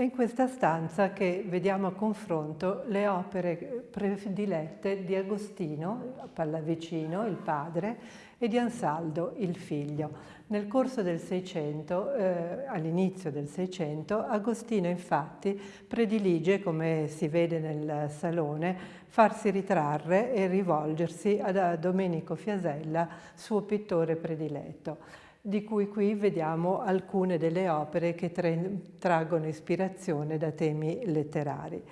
È in questa stanza che vediamo a confronto le opere predilette di Agostino, Pallavicino, il padre, e di Ansaldo, il figlio. Nel corso del Seicento, eh, all'inizio del Seicento, Agostino infatti predilige, come si vede nel salone, farsi ritrarre e rivolgersi a Domenico Fiasella, suo pittore prediletto di cui qui vediamo alcune delle opere che traggono ispirazione da temi letterari.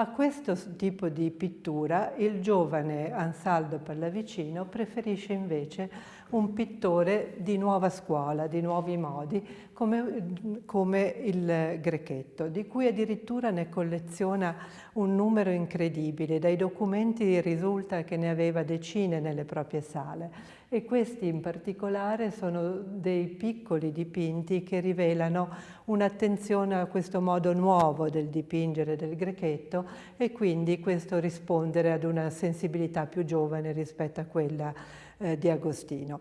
A questo tipo di pittura il giovane Ansaldo Pallavicino preferisce invece un pittore di nuova scuola, di nuovi modi, come, come, il Grechetto, di cui addirittura ne colleziona un numero incredibile. Dai documenti risulta che ne aveva decine nelle proprie sale e questi in particolare sono dei piccoli dipinti che rivelano un'attenzione a questo modo nuovo del dipingere del Grechetto e quindi questo rispondere ad una sensibilità più giovane rispetto a quella eh, di Agostino.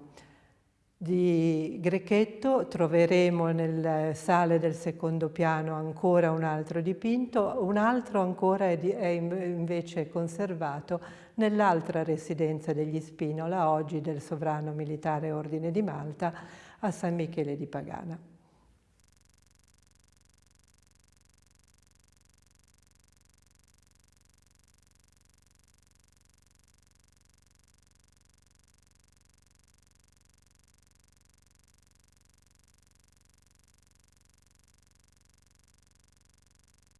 Di Grechetto troveremo nelle sale del secondo piano ancora un altro dipinto, un altro ancora è, di, è invece conservato nell'altra residenza degli Spinola, oggi del sovrano militare Ordine di Malta, a San Michele di Pagana.